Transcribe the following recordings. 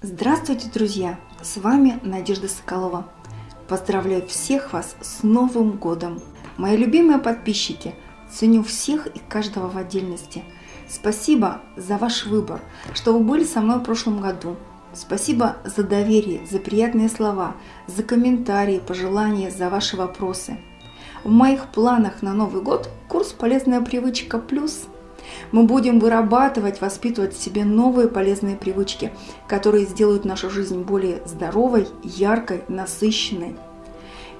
Здравствуйте, друзья! С вами Надежда Соколова. Поздравляю всех вас с Новым годом! Мои любимые подписчики, ценю всех и каждого в отдельности. Спасибо за ваш выбор, что вы были со мной в прошлом году. Спасибо за доверие, за приятные слова, за комментарии, пожелания, за ваши вопросы. В моих планах на Новый год курс «Полезная привычка плюс» – мы будем вырабатывать, воспитывать в себе новые полезные привычки, которые сделают нашу жизнь более здоровой, яркой, насыщенной.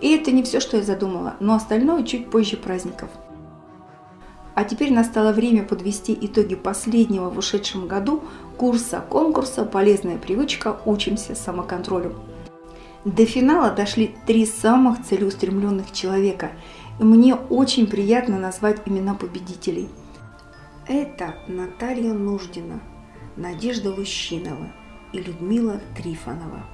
И это не все, что я задумала, но остальное чуть позже праздников. А теперь настало время подвести итоги последнего в ушедшем году курса конкурса «Полезная привычка. Учимся самоконтролю». До финала дошли три самых целеустремленных человека, и мне очень приятно назвать имена победителей – это Наталья Нуждина, Надежда Лущинова и Людмила Трифонова.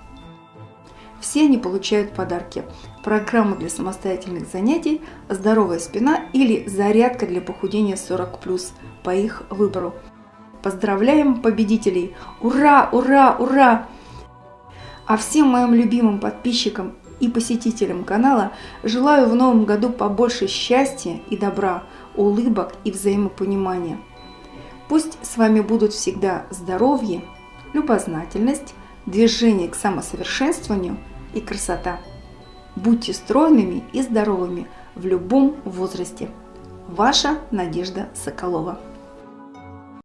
Все они получают подарки. Программу для самостоятельных занятий, здоровая спина или зарядка для похудения 40+, по их выбору. Поздравляем победителей! Ура, ура, ура! А всем моим любимым подписчикам и посетителям канала желаю в новом году побольше счастья и добра, улыбок и взаимопонимания. Пусть с вами будут всегда здоровье, любознательность, движение к самосовершенствованию и красота. Будьте стройными и здоровыми в любом возрасте. Ваша Надежда Соколова.